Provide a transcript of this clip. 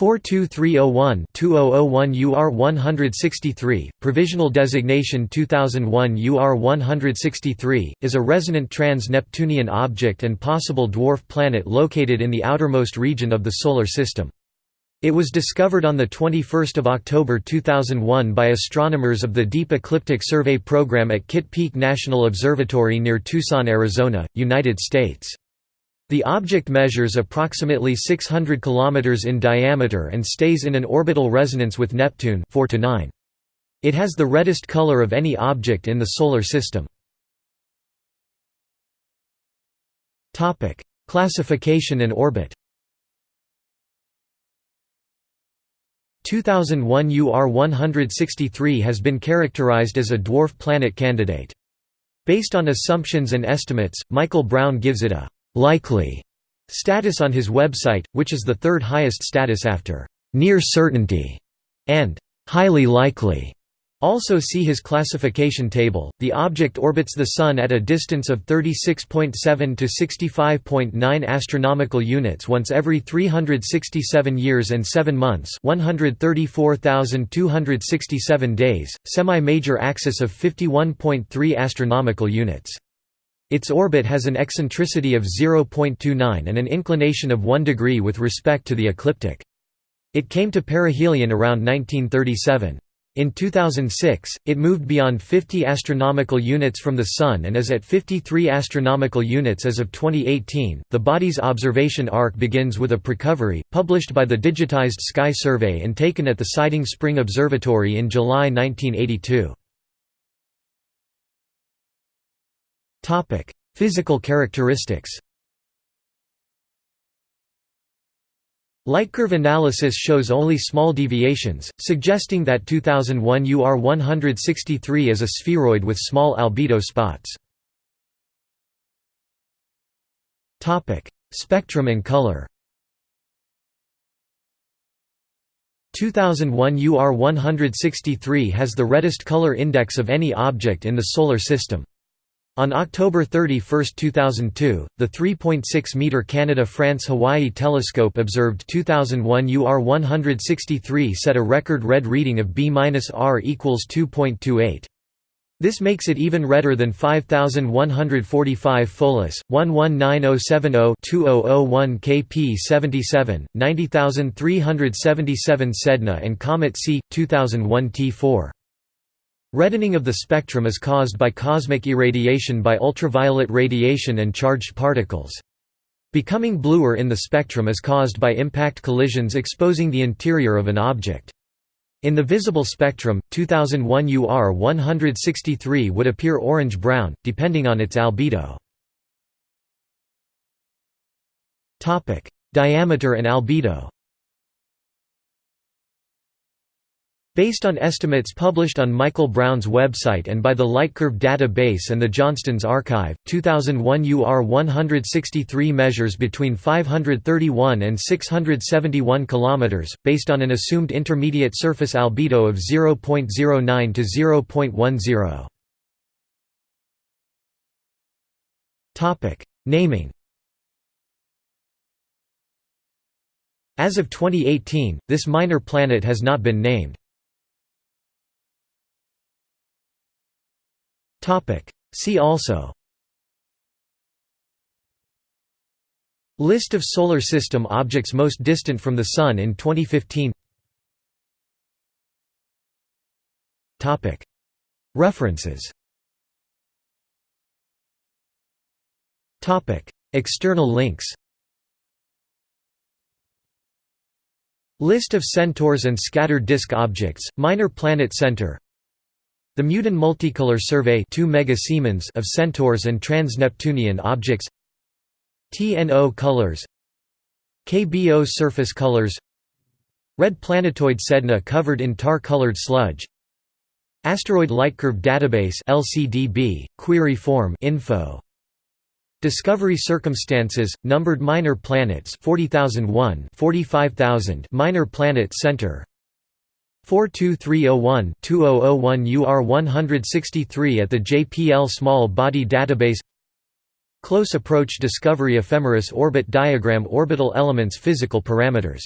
42301-2001 UR163, provisional designation 2001 UR163, is a resonant trans-Neptunian object and possible dwarf planet located in the outermost region of the Solar System. It was discovered on 21 October 2001 by astronomers of the Deep Ecliptic Survey Program at Kitt Peak National Observatory near Tucson, Arizona, United States. The object measures approximately 600 km in diameter and stays in an orbital resonance with Neptune 4 to 9. It has the reddest color of any object in the Solar System. Classification and orbit 2001 UR-163 has been characterized as a dwarf planet candidate. Based on assumptions and estimates, Michael Brown gives it a likely status on his website, which is the third highest status after near certainty and highly likely. Also see his classification table. The object orbits the sun at a distance of 36.7 to 65.9 astronomical units once every 367 years and 7 months, 134,267 days, semi-major axis of 51.3 astronomical units. Its orbit has an eccentricity of 0.29 and an inclination of 1 degree with respect to the ecliptic. It came to perihelion around 1937. In 2006, it moved beyond 50 astronomical units from the Sun and is at 53 astronomical units as of 2018. The body's observation arc begins with a precovery, published by the Digitized Sky Survey and taken at the Siding Spring Observatory in July 1982. Topic: Physical characteristics. Lightcurve analysis shows only small deviations, suggesting that 2001 UR163 is a spheroid with small albedo spots. Topic: Spectrum and color. 2001 UR163 has the reddest color index of any object in the Solar System. On October 31, 2002, the 3.6-metre Canada-France-Hawaii telescope observed 2001 UR163 set a record red reading of B-R equals 2.28. This makes it even redder than 5145 Pholus, 119070-2001 KP77, 90377 Sedna and Comet C, 2001 T4. Reddening of the spectrum is caused by cosmic irradiation by ultraviolet radiation and charged particles. Becoming bluer in the spectrum is caused by impact collisions exposing the interior of an object. In the visible spectrum, 2001 UR163 would appear orange-brown, depending on its albedo. Diameter and albedo Based on estimates published on Michael Brown's website and by the Lightcurve database and the Johnston's archive, 2001 UR163 measures between 531 and 671 km, based on an assumed intermediate surface albedo of 0.09 to 0.10. Naming As of 2018, this minor planet has not been named. See also. List of Solar System objects most distant from the Sun in 2015 References. External links. List of centaurs and scattered disk objects, Minor Planet Center the Meudon Multicolor Survey 2 mega of centaurs and trans-Neptunian objects. TNO colors. KBO surface colors. Red planetoid Sedna covered in tar-colored sludge. Asteroid Lightcurve Database LCDB, query form info. Discovery circumstances, numbered minor planets 40001 45000 Minor Planet Center 42301-2001 UR163 at the JPL Small Body Database. Close Approach Discovery Ephemeris Orbit Diagram Orbital Elements Physical Parameters